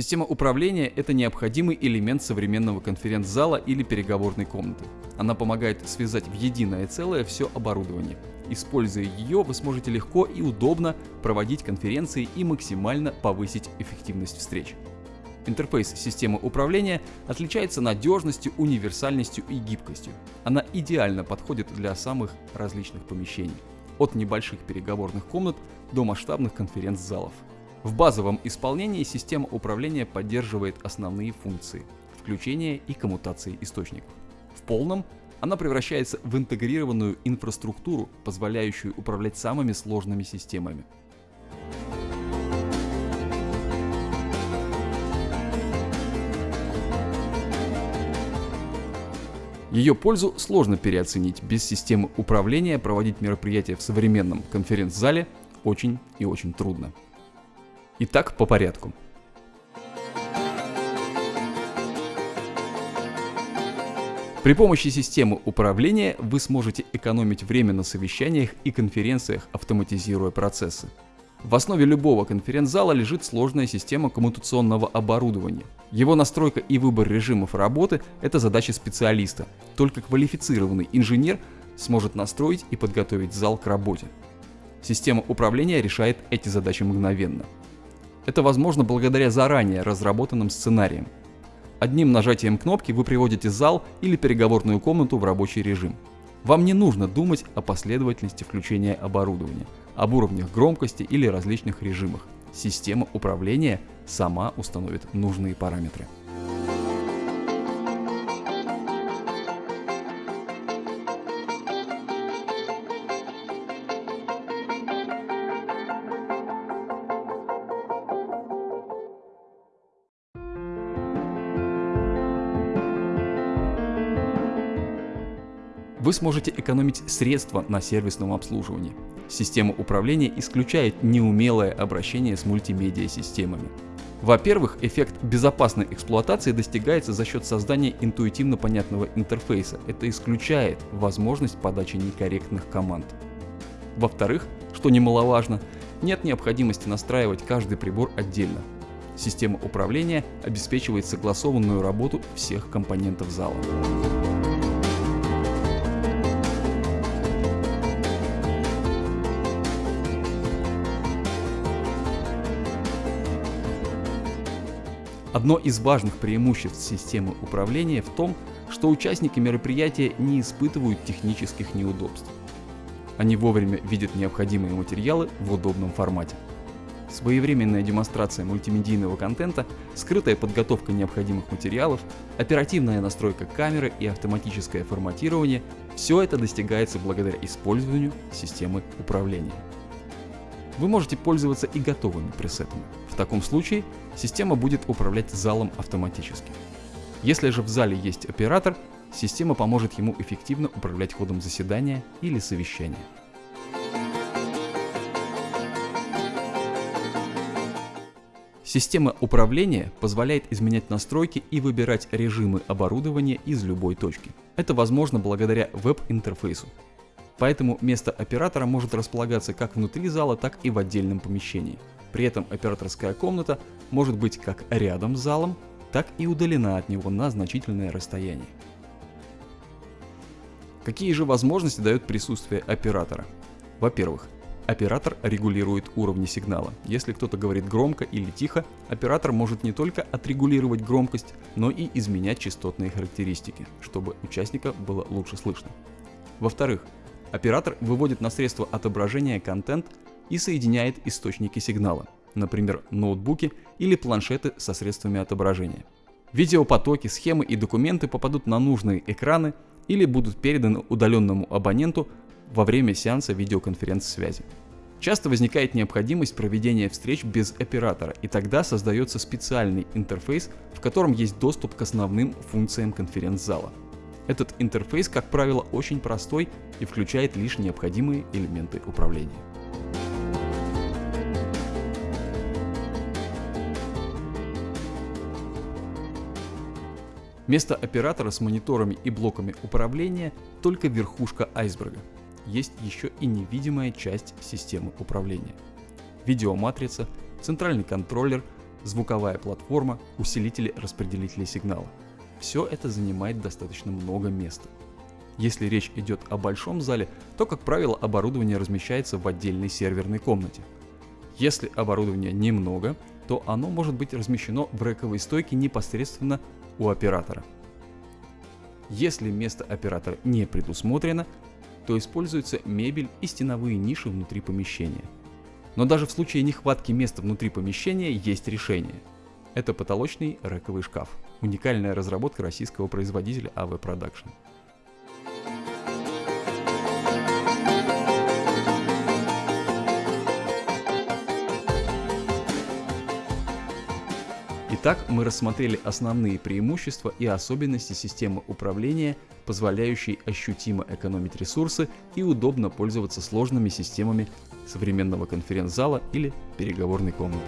Система управления – это необходимый элемент современного конференц-зала или переговорной комнаты. Она помогает связать в единое целое все оборудование. Используя ее, вы сможете легко и удобно проводить конференции и максимально повысить эффективность встреч. Интерфейс системы управления отличается надежностью, универсальностью и гибкостью. Она идеально подходит для самых различных помещений, от небольших переговорных комнат до масштабных конференц-залов. В базовом исполнении система управления поддерживает основные функции – включение и коммутации источников. В полном она превращается в интегрированную инфраструктуру, позволяющую управлять самыми сложными системами. Ее пользу сложно переоценить. Без системы управления проводить мероприятия в современном конференц-зале очень и очень трудно. Итак, по порядку. При помощи системы управления вы сможете экономить время на совещаниях и конференциях, автоматизируя процессы. В основе любого конференц-зала лежит сложная система коммутационного оборудования. Его настройка и выбор режимов работы – это задача специалиста. Только квалифицированный инженер сможет настроить и подготовить зал к работе. Система управления решает эти задачи мгновенно. Это возможно благодаря заранее разработанным сценариям. Одним нажатием кнопки вы приводите зал или переговорную комнату в рабочий режим. Вам не нужно думать о последовательности включения оборудования, об уровнях громкости или различных режимах. Система управления сама установит нужные параметры. Вы сможете экономить средства на сервисном обслуживании. Система управления исключает неумелое обращение с мультимедиа-системами. Во-первых, эффект безопасной эксплуатации достигается за счет создания интуитивно понятного интерфейса. Это исключает возможность подачи некорректных команд. Во-вторых, что немаловажно, нет необходимости настраивать каждый прибор отдельно. Система управления обеспечивает согласованную работу всех компонентов зала. Одно из важных преимуществ системы управления в том, что участники мероприятия не испытывают технических неудобств. Они вовремя видят необходимые материалы в удобном формате. Своевременная демонстрация мультимедийного контента, скрытая подготовка необходимых материалов, оперативная настройка камеры и автоматическое форматирование – все это достигается благодаря использованию системы управления. Вы можете пользоваться и готовыми пресетами. В таком случае система будет управлять залом автоматически. Если же в зале есть оператор, система поможет ему эффективно управлять ходом заседания или совещания. Система управления позволяет изменять настройки и выбирать режимы оборудования из любой точки. Это возможно благодаря веб-интерфейсу. Поэтому место оператора может располагаться как внутри зала, так и в отдельном помещении. При этом операторская комната может быть как рядом с залом, так и удалена от него на значительное расстояние. Какие же возможности дает присутствие оператора? Во-первых, оператор регулирует уровни сигнала. Если кто-то говорит громко или тихо, оператор может не только отрегулировать громкость, но и изменять частотные характеристики, чтобы участника было лучше слышно. Во-вторых, Оператор выводит на средства отображения контент и соединяет источники сигнала, например, ноутбуки или планшеты со средствами отображения. Видеопотоки, схемы и документы попадут на нужные экраны или будут переданы удаленному абоненту во время сеанса видеоконференц-связи. Часто возникает необходимость проведения встреч без оператора, и тогда создается специальный интерфейс, в котором есть доступ к основным функциям конференц-зала. Этот интерфейс, как правило, очень простой и включает лишь необходимые элементы управления. Место оператора с мониторами и блоками управления только верхушка айсберга. Есть еще и невидимая часть системы управления. Видеоматрица, центральный контроллер, звуковая платформа, усилители распределителей сигнала. Все это занимает достаточно много места. Если речь идет о большом зале, то, как правило, оборудование размещается в отдельной серверной комнате. Если оборудования немного, то оно может быть размещено в рековой стойке непосредственно у оператора. Если место оператора не предусмотрено, то используются мебель и стеновые ниши внутри помещения. Но даже в случае нехватки места внутри помещения есть решение. Это потолочный рековый шкаф. Уникальная разработка российского производителя AV Production. Итак, мы рассмотрели основные преимущества и особенности системы управления, позволяющей ощутимо экономить ресурсы и удобно пользоваться сложными системами современного конференц-зала или переговорной комнаты.